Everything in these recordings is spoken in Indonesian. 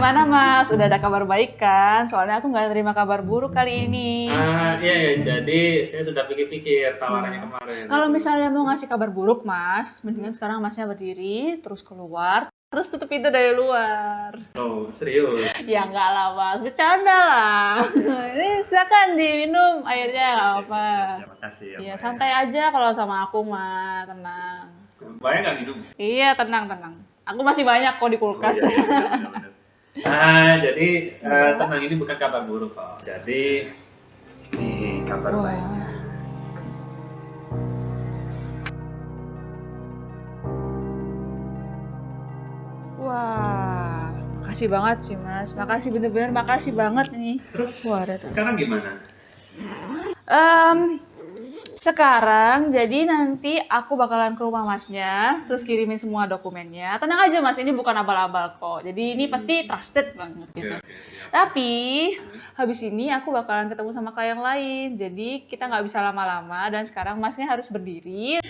gimana Mas? Udah ada kabar baik kan? Soalnya aku nggak terima kabar buruk kali ini. Ah, iya ya, jadi saya sudah pikir-pikir tawarannya kemarin. Kalau misalnya mau ngasih kabar buruk Mas, mendingan sekarang Masnya berdiri, terus keluar, terus tutup pintu dari luar. Oh, serius. Ya enggak lah Mas, bercanda lah. Ini silakan diminum airnya nggak apa-apa. Terima kasih. ya, Iya Mbak, santai aja kalau sama aku mah, tenang. ya. Banyak nggak minum? Iya tenang tenang. Aku masih banyak kok di kulkas. Oh, iya. Ah, jadi eh, tenang ini bukan kabar buruk kok. Jadi ini kabar Wah. baiknya. Wah, makasih banget sih mas. Makasih bener-bener makasih banget nih. Terus Wah, ada sekarang gimana? Em, sekarang jadi nanti aku bakalan ke rumah masnya, terus kirimin semua dokumennya. Tenang aja mas, ini bukan abal-abal kok. Jadi ini pasti trusted banget gitu. Oke, oke, siap. Tapi habis ini aku bakalan ketemu sama klien lain. Jadi kita nggak bisa lama-lama dan sekarang masnya harus berdiri.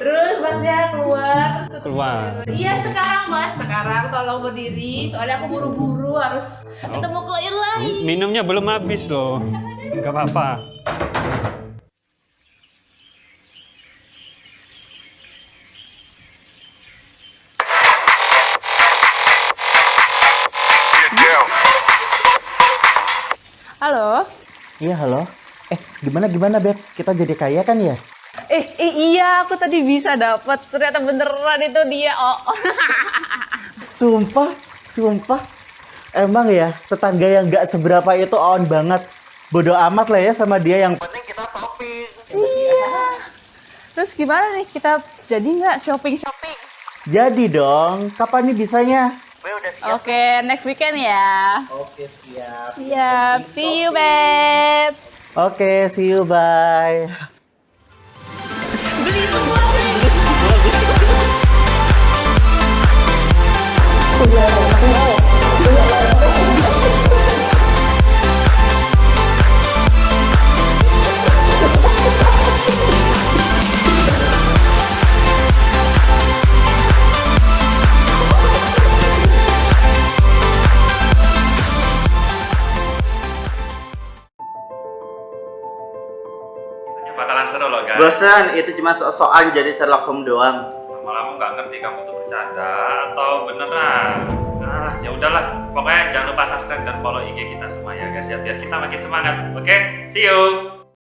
Terus masnya keluar terus tutup Keluar. Iya sekarang mas, sekarang tolong berdiri. Soalnya aku buru-buru harus ketemu klien lain. Minumnya belum habis loh. Gak apa-apa. Halo. Iya halo. Eh gimana gimana beb? Kita jadi kaya kan ya? Eh, eh iya aku tadi bisa dapat. Ternyata beneran itu dia. Oh. Sumpah, sumpah. Emang ya tetangga yang nggak seberapa itu on banget. Bodoh amat lah ya sama dia yang penting kita shopping. iya. Terus gimana nih? Kita jadi nggak shopping-shopping? Jadi dong, kapan nih bisanya? Oke, next weekend ya. Oke siap. Siap. See you, babe. Oke, see you bye. Ini bakalan seru loh guys. Bosan, itu cuma so-soan jadi Sherlock Holmes doang. Lama-lama nggak ngerti kamu tuh bercanda atau beneran. Ah, ya udahlah. Pokoknya jangan lupa subscribe dan follow IG kita semua ya guys ya biar kita makin semangat. Oke, see you.